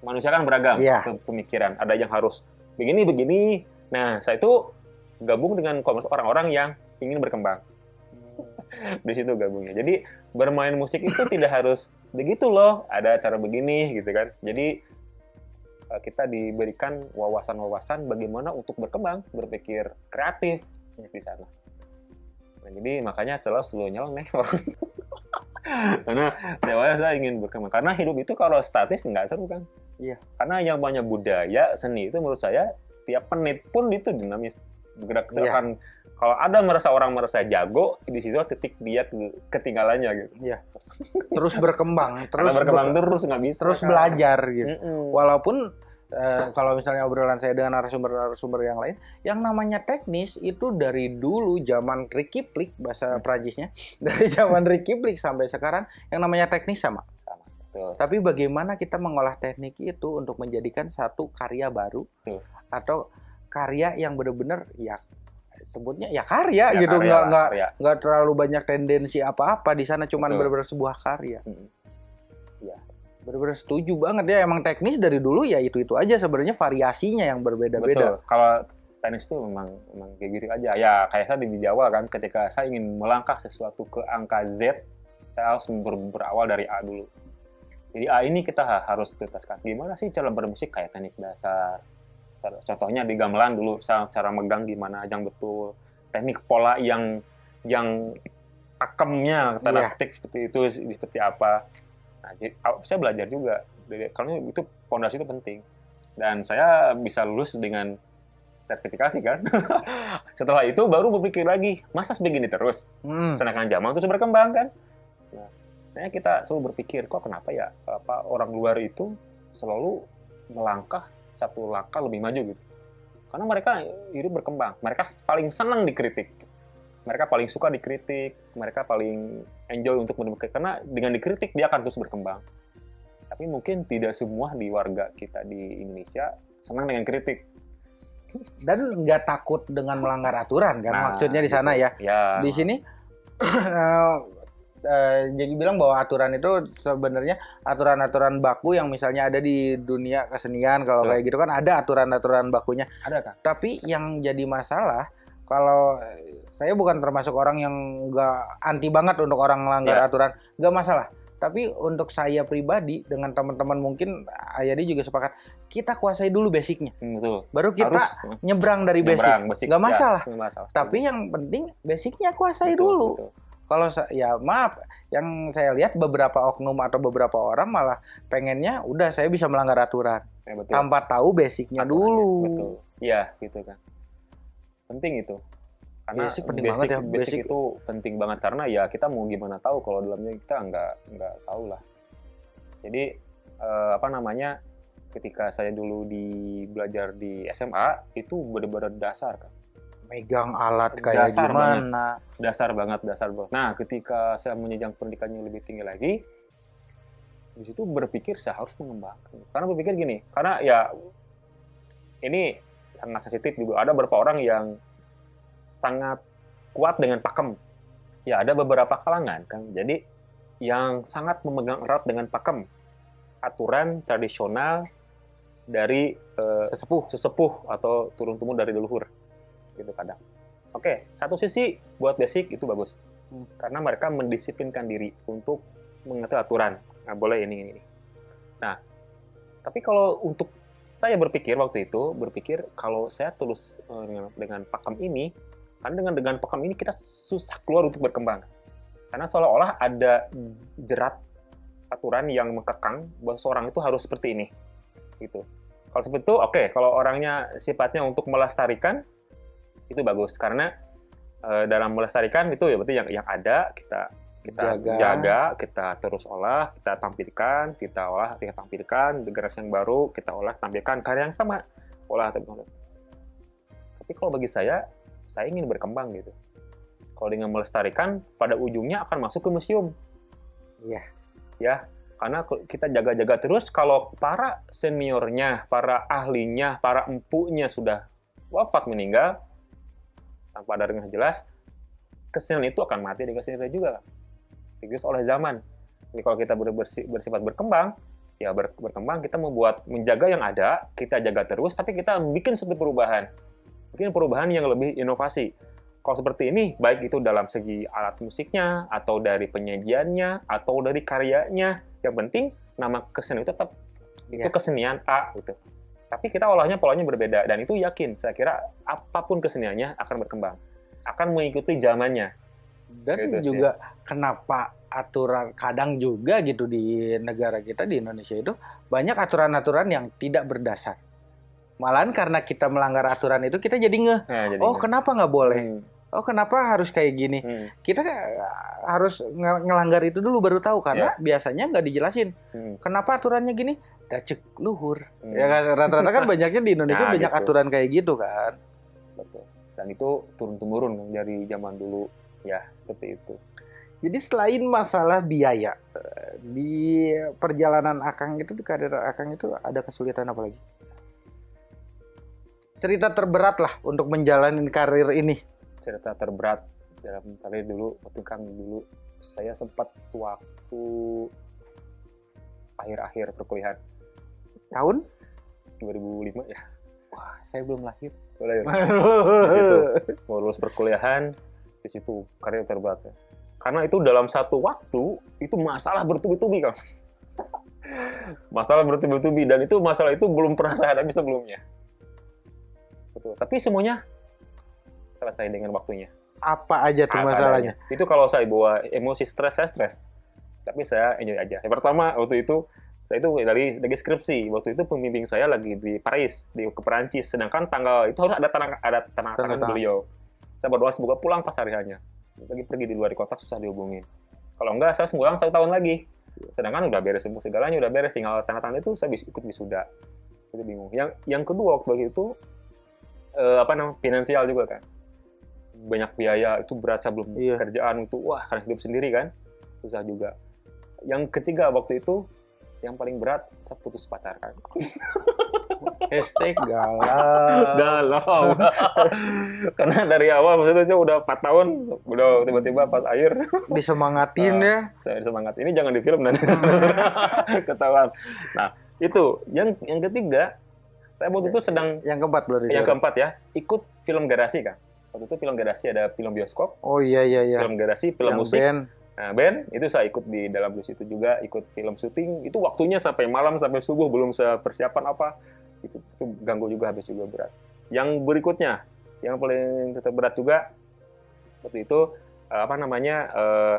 Manusia kan beragam Iya. pe- pemikiran. Ada yang harus begini begini. Nah, saya itu gabung dengan komunitas orang-orang yang ingin berkembang. Di situ gabungnya. Jadi bermain musik itu tidak harus begitu loh. Ada cara begini gitu kan. Jadi eh, kita diberikan wawasan-wawasan bagaimana untuk berkembang, berpikir kreatif di sana. Nah, jadi makanya selalu selalu nyeleneh. Karena saya ingin berkembang. Karena hidup itu kalau statis nggak seru kan. Iya. Karena yang banyak budaya, seni itu menurut saya tiap menit pun itu dinamis bergerak Iya. kalau ada merasa orang merasa jago di situ titik dia ke- ketinggalannya gitu. Terus berkembang, terus Karena berkembang be- terus nggak bisa. terus kan. belajar gitu. Mm-mm. Walaupun eh, kalau misalnya obrolan saya dengan narasumber-narasumber yang lain, yang namanya teknis itu dari dulu zaman Ricky Plik bahasa Prancisnya, dari zaman Ricky Plik sampai sekarang yang namanya teknis sama. Betul. Tapi bagaimana kita mengolah teknik itu untuk menjadikan satu karya baru Betul. atau karya yang benar-benar ya sebutnya ya karya Ya, gitu karya nggak nggak nggak terlalu banyak tendensi apa-apa di sana cuman benar-benar sebuah karya. Mm. Benar-benar setuju banget ya emang teknis dari dulu ya itu-itu aja sebenarnya variasinya yang berbeda-beda. Betul. Kalau tenis itu memang memang kayak gitu aja. Ya kayak saya di Jawa kan, ketika saya ingin melangkah sesuatu ke angka Z, saya harus ber- berawal dari A dulu. Jadi A ini kita ha- harus tuntaskan. Gimana sih cara bermusik kayak teknik dasar? Contohnya di gamelan dulu, cara megang gimana yang betul. Teknik pola yang yang pakemnya tanda Iya. petik seperti itu seperti apa. Nah, jadi, aw- saya belajar juga. Karena itu fondasi itu penting. Dan saya bisa lulus dengan sertifikasi kan. Setelah itu baru berpikir lagi, masa begini terus? Hmm. Sedangkan zaman terus berkembang kan. Makanya kita selalu berpikir, kok kenapa ya apa orang luar itu selalu melangkah satu langkah lebih maju gitu. Karena mereka hidup berkembang. Mereka paling senang dikritik. Mereka paling suka dikritik. Mereka paling enjoy untuk menemukan. Karena dengan dikritik dia akan terus berkembang. Tapi mungkin tidak semua di warga kita di Indonesia senang dengan kritik. Dan nggak takut dengan melanggar aturan kan Nah, maksudnya di sana gitu. ya. Ya. Di sini eh, eh, jadi bilang bahwa aturan itu sebenarnya aturan-aturan baku yang misalnya ada di dunia kesenian kalau kayak gitu kan ada aturan-aturan bakunya. ada kan? Tapi yang jadi masalah kalau saya bukan termasuk orang yang nggak anti banget untuk orang melanggar Iya. aturan, nggak masalah. Tapi untuk saya pribadi dengan teman-teman mungkin Ayadi juga sepakat kita kuasai dulu basicnya, Hmm, betul. baru kita Harus nyebrang dari basic. nyebrang, basic. Nggak masalah. Ya, masalah. Tapi yang penting basicnya kuasai Betul, dulu. betul. Kalau ya maaf, yang saya lihat beberapa oknum atau beberapa orang malah pengennya udah saya bisa melanggar aturan Ya, betul. tanpa tahu basicnya Aturannya, dulu. Betul. Iya, gitu kan. Penting itu. Karena Basic penting basic, banget ya, basic basic. itu penting banget karena ya kita mau gimana tahu kalau dalamnya kita nggak nggak tahu lah. Jadi eh, apa namanya ketika saya dulu di belajar di SMA itu benar-benar dasar kan. Megang alat kayak Dasar gimana? dasar banget dasar banget. Nah, ketika saya menjenjang pendidikannya lebih tinggi lagi, di situ berpikir saya harus mengembangkan. Karena berpikir gini, karena ya ini sangat sensitif juga. Ada beberapa orang yang sangat kuat dengan pakem. Ya, ada beberapa kalangan kan. Jadi yang sangat memegang erat dengan pakem aturan tradisional dari eh, Sesepuh. sesepuh atau turun temurun dari leluhur gitu kadang. Oke, satu sisi buat basic itu bagus Hmm. karena mereka mendisiplinkan diri untuk mengatur aturan. Nah, boleh ini ini. ini. Nah, tapi kalau untuk saya berpikir waktu itu berpikir kalau saya tulus eh, dengan, dengan pakem ini, karena dengan dengan pakem ini kita susah keluar untuk berkembang. Karena seolah-olah ada jerat aturan yang mengekang bahwa seorang itu harus seperti ini, gitu. Kalau seperti itu, oke. Kalau orangnya sifatnya untuk melestarikan, itu bagus karena eh, dalam melestarikan itu ya berarti yang yang ada kita kita Jaga. jaga. kita terus olah, kita tampilkan, kita olah, kita tampilkan, generasi yang baru kita olah, tampilkan karya yang sama, olah, tampilkan. Tapi kalau bagi saya, saya ingin berkembang gitu. Kalau dengan melestarikan, pada ujungnya akan masuk ke museum. Iya. Ya, karena kita jaga-jaga terus, kalau para seniornya, para ahlinya, para empunya sudah wafat meninggal, tanpa ada yang jelas, kesenian itu akan mati di kesenian juga dikikis oleh zaman. Jadi kalau kita ber- bersi- bersifat berkembang, ya ber- berkembang kita membuat menjaga yang ada, kita jaga terus, tapi kita bikin suatu perubahan, bikin perubahan yang lebih inovasi. Kalau seperti ini, baik itu dalam segi alat musiknya, atau dari penyajiannya, atau dari karyanya, yang penting nama kesenian itu tetap itu Iya. kesenian A gitu. Tapi kita olahnya polanya berbeda dan itu yakin saya kira apa pun keseniannya akan berkembang, akan mengikuti zamannya. Dan Gitu sih. juga kenapa aturan kadang juga gitu di negara kita di Indonesia itu banyak aturan-aturan yang tidak berdasar. Malahan karena kita melanggar aturan itu kita jadi ngeh. Nah, jadi Oh kenapa nggak boleh? Hmm, Oh kenapa harus kayak gini? hmm, Kita eh, harus nge- ngelanggar itu dulu baru tahu karena biasanya nggak dijelasin. hmm, Kenapa aturannya gini? Dacek luhur. hmm. Ya kan rata-rata kan banyaknya di Indonesia Nah, banyak gitu. aturan kayak gitu kan. Betul. Dan itu turun temurun dari zaman dulu ya seperti itu. Jadi selain masalah biaya eh, di perjalanan Akang itu di karir Akang itu ada kesulitan apa lagi? Cerita terberat lah untuk menjalani karir ini. Cerita terberat dalam karir dulu waktu kang dulu saya sempat waktu akhir-akhir perkuliahan Tahun? 2005 ya. Wah, saya belum lahir. Boleh ya? Di situ mau lulus perkuliahan di situ karir terberat saya. Karena itu dalam satu waktu itu masalah bertubi-tubi kang. masalah bertubi-tubi dan itu masalah itu belum pernah saya hadapi sebelumnya. Betul. Tapi semuanya selesai dengan waktunya. Apa aja tuh Apa masalahnya? adanya. Itu kalau saya bawa emosi stres, saya stres. Tapi saya enjoy aja. Yang pertama, waktu itu, saya itu dari, dari skripsi. Waktu itu pembimbing saya lagi di Paris, di ke Perancis. Sedangkan tanggal, itu harus ada tanah, ada tanah tangan tangan. beliau. Saya berdoa semoga pulang pas hari hanya. Lagi pergi di luar kota, susah dihubungin. Kalau enggak, saya pulang satu tahun lagi. Sedangkan udah beres semua segalanya, udah beres. Tinggal tanda tangan itu, saya bisa ikut wisuda. Itu bingung. Yang yang kedua waktu itu, eh, apa namanya, finansial juga kan banyak biaya itu berat sebelum Iya. kerjaan itu wah karena hidup sendiri kan? Susah juga. Yang ketiga waktu itu yang paling berat saya putus pacar kan? Hashtag galau. galau. Karena dari awal maksudnya saya udah 4 tahun udah tiba-tiba pas akhir. Disemangatin Ah. ya. saya semangat ini jangan di film nanti. Ketahuan. Nah itu. Yang yang ketiga saya waktu itu sedang Yang keempat berarti. yang keempat ya ikut film garasi kan waktu itu film garasi ada film bioskop Oh iya iya iya. film garasi film Yang musik band. Nah, band itu saya ikut di dalam bus itu juga, ikut film syuting. Itu waktunya sampai malam sampai subuh belum persiapan apa. Itu, itu ganggu juga habis juga berat. Yang berikutnya, yang paling tetap berat juga waktu itu eh, apa namanya? eh,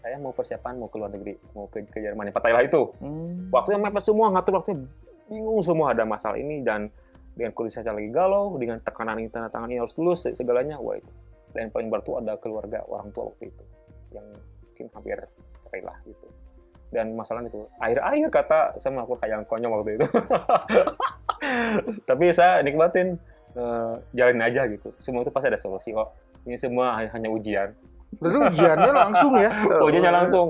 saya mau persiapan mau ke luar negeri, mau ke, ke Jerman, Pak Thailand itu. Hmm. Waktunya mepet semua, ngatur waktunya bingung semua ada masalah ini dan dengan kondisi saya lagi galau, dengan tekanan ini tanda tangan ini harus lulus segalanya, wah itu. Dan yang paling berat itu ada keluarga orang tua waktu itu yang mungkin hampir cerai lah gitu. Dan masalah itu akhir-akhir kata saya melakukan kayak yang konyol waktu itu. Tapi saya nikmatin eh, jalanin aja gitu. Semua itu pasti ada solusi kok. Ini semua hanya ujian. Berarti ujiannya langsung ya. ujiannya langsung.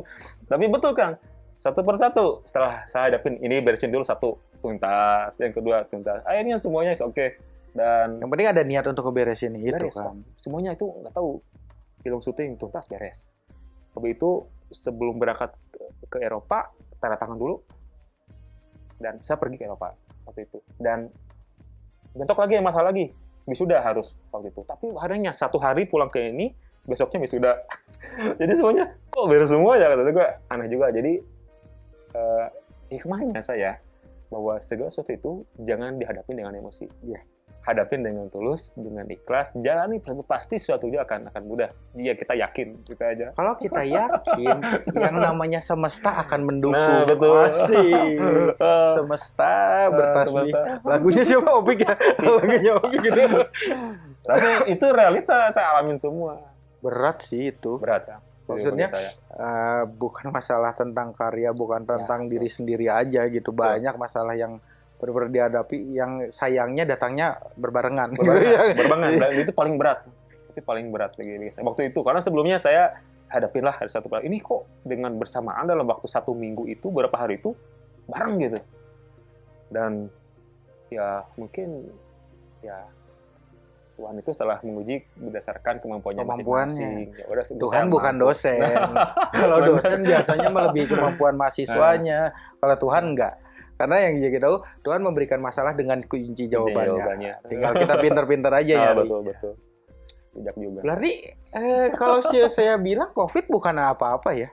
Tapi betul Kang, satu persatu setelah saya hadapin ini beresin dulu satu tuntas, yang kedua tuntas. Akhirnya semuanya oke dan Yang penting ada niat untuk ngeberesin itu beres kan. Semuanya itu nggak tahu film syuting tuntas beres. Habis itu sebelum berangkat ke, Eropa tanda tangan dulu. Dan saya pergi ke Eropa waktu itu. Dan bentok lagi masalah lagi wisuda harus waktu itu. Tapi harinya satu hari pulang ke ini besoknya wisuda. Jadi semuanya kok beres semua ya? Kata gue aneh juga. Jadi eh, hikmahnya saya bahwa segala sesuatu itu jangan dihadapi dengan emosi Iya. hadapin dengan tulus dengan ikhlas jalani pasti suatu dia akan akan mudah dia kita yakin kita aja Kalau kita yakin yang namanya semesta akan mendukung. Nah, betul. Asik. Eh, Semesta eh, bertasbih. Lagunya siapa Opik ya? Lagunya Opik gitu. Tapi itu realita saya alamin semua. Berat sih itu. Berat ya. Maksudnya bagi saya. eh, bukan masalah tentang karya, bukan Ya, tentang betul. diri sendiri aja gitu. Banyak masalah yang benar-benar dihadapi yang sayangnya datangnya berbarengan. berbarengan, berbarengan. dan itu paling berat itu paling berat bagi saya waktu itu karena sebelumnya saya hadapin lah hari satu ini kok dengan bersamaan dalam waktu satu minggu itu berapa hari itu bareng gitu dan ya mungkin ya Tuhan itu setelah menguji berdasarkan kemampuannya Kemampuannya. masing-masing. Ya udah, Tuhan bukan mampu. dosen. Kalau Benar. dosen biasanya melebihi kemampuan mahasiswanya. Kalau Tuhan enggak. Karena yang kita tahu Tuhan memberikan masalah dengan kunci jawabannya. jawabannya. Tinggal kita pinter-pinter aja Ah, ya. betul betul bijak juga Berarti eh, kalau saya, saya bilang COVID bukan apa-apa ya.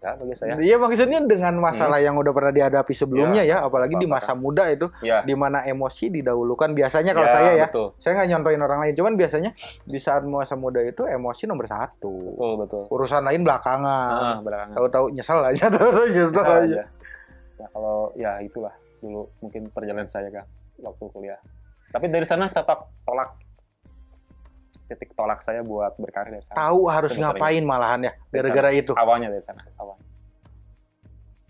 Bagi saya Iya maksudnya dengan masalah yang udah pernah dihadapi sebelumnya ya, apalagi di apa-apa. masa muda itu, ya di mana emosi didahulukan. Biasanya kalau ya, saya ya, betul saya nggak nyontoin orang lain, cuman biasanya di saat masa muda itu emosi nomor satu. betul betul Urusan lain belakangan. ah belakangan Tahu-tahu nyesel aja, tahu-tahu nyesel aja. aja. Ya, kalau ya itulah dulu mungkin perjalanan saya kan waktu kuliah. Tapi dari sana tetap tolak titik tolak saya buat berkarir dari sana. Tahu harus ngapain malahan ya, gara-gara itu. Awalnya dari sana, awalnya.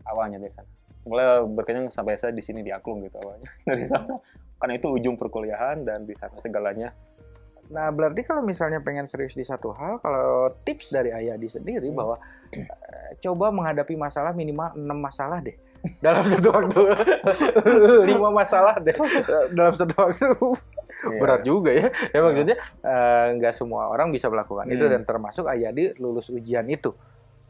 Awalnya dari sana. Mulai berkenyang sampai saya di sini di Aklung gitu awalnya dari sana. Karena itu ujung perkuliahan dan di sana segalanya. Nah, berarti kalau misalnya pengen serius di satu hal, kalau tips dari Ayadi sendiri Hmm. bahwa eh, coba menghadapi masalah minimal 6 masalah deh dalam satu waktu. 5 masalah deh dalam satu waktu. Iya. Berat juga ya. Ya maksudnya eh, nggak semua orang bisa melakukan itu Hmm. dan termasuk Ayadi lulus ujian itu.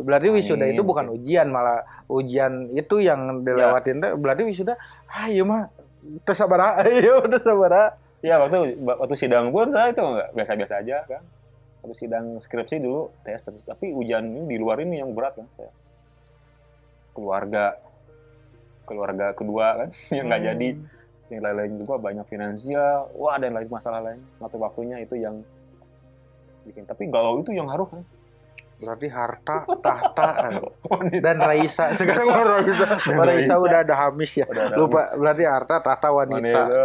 Berarti wisuda Amin. itu bukan ujian, malah ujian itu yang dilewatin. teh, Berarti wisuda, ah iya mah, tersabar, iya udah sabar. ah." Ya waktu waktu sidang pun saya itu nggak biasa-biasa aja kan. Waktu sidang skripsi dulu tes, tes. tapi ujian ini di luar ini yang berat kan saya. Keluarga, keluarga kedua kan yang nggak jadi, yang lain-lain juga banyak finansial, wah dan lain masalah lain. Waktu waktunya itu yang bikin. Tapi galau itu yang harus kan. Berarti harta, tahta, Wanita. dan Raisa. Sekarang mau Raisa. Dan Raisa Raisa. udah ada Hamis ya. Udah ada Lupa, habis. berarti harta, tahta, wanita. Wanita.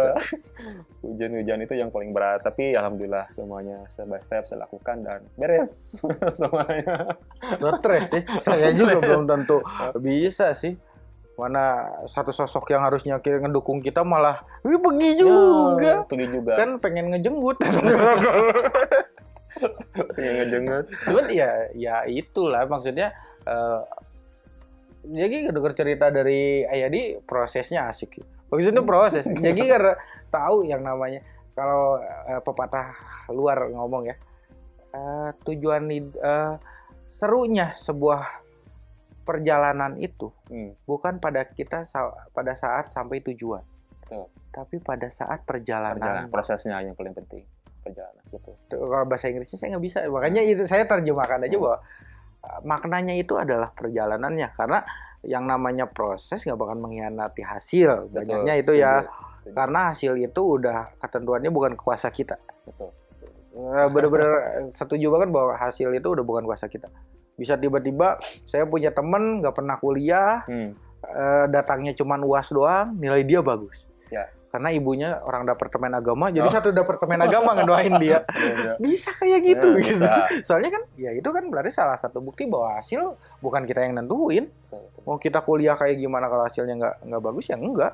Hujan-hujan itu yang paling berat, tapi alhamdulillah semuanya step by step saya lakukan dan beres semuanya. Stres sih. Saya juga belum tentu bisa sih. Mana satu sosok yang harusnya kita ngedukung kita malah, wih pergi juga. Ya, pergi juga. Kan pengen ngejenggut. Pengen ngejengut. Cuman ya, ya itulah maksudnya. eh, jadi dengar cerita dari Ayadi prosesnya asik. Maksudnya proses. Jadi karena tahu yang namanya kalau eh, pepatah luar ngomong ya eh, tujuan eh, serunya sebuah perjalanan itu Hmm, bukan pada kita sa- pada saat sampai tujuan, Betul. tapi pada saat perjalanan. perjalanan prosesnya yang paling penting perjalanan betul. Tuh, Kalau bahasa Inggrisnya saya nggak bisa, makanya itu saya terjemahkan aja Hmm. bahwa uh, maknanya itu adalah perjalanannya karena yang namanya proses nggak bakal mengkhianati hasil. Banyaknya itu ya Setuju. karena hasil itu udah ketentuannya bukan kuasa kita. betul. Eh, Bener-bener setuju banget bahwa hasil itu udah bukan kuasa kita. Bisa tiba-tiba saya punya temen nggak pernah kuliah, Hmm, eh, datangnya cuman uas doang, nilai dia bagus. Ya. Karena ibunya orang departemen agama, jadi Oh. satu departemen agama ngedoain dia. iya, iya. Bisa kayak gitu, Ya, gitu. bisa. Soalnya kan, ya itu kan berarti salah satu bukti bahwa hasil bukan kita yang nentuin. Mau kita kuliah kayak gimana kalau hasilnya nggak nggak bagus ya enggak.